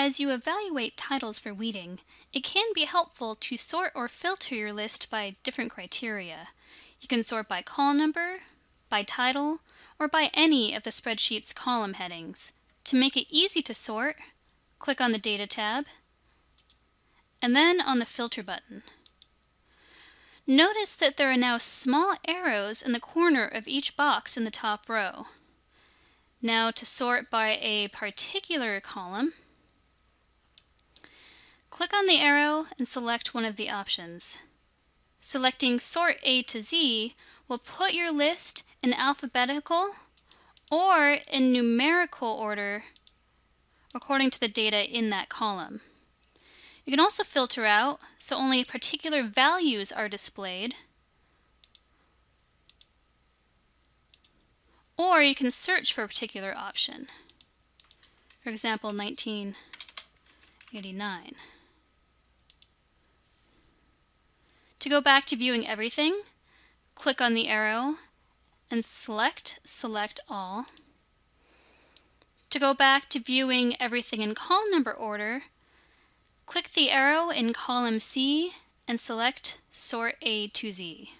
As you evaluate titles for weeding, it can be helpful to sort or filter your list by different criteria. You can sort by call number, by title, or by any of the spreadsheet's column headings. To make it easy to sort, click on the Data tab, and then on the Filter button. Notice that there are now small arrows in the corner of each box in the top row. Now to sort by a particular column, Click on the arrow and select one of the options. Selecting Sort A to Z will put your list in alphabetical or in numerical order according to the data in that column. You can also filter out so only particular values are displayed. Or you can search for a particular option. For example, 1989. To go back to viewing everything, click on the arrow and select Select All. To go back to viewing everything in call number order, click the arrow in column C and select Sort A to Z.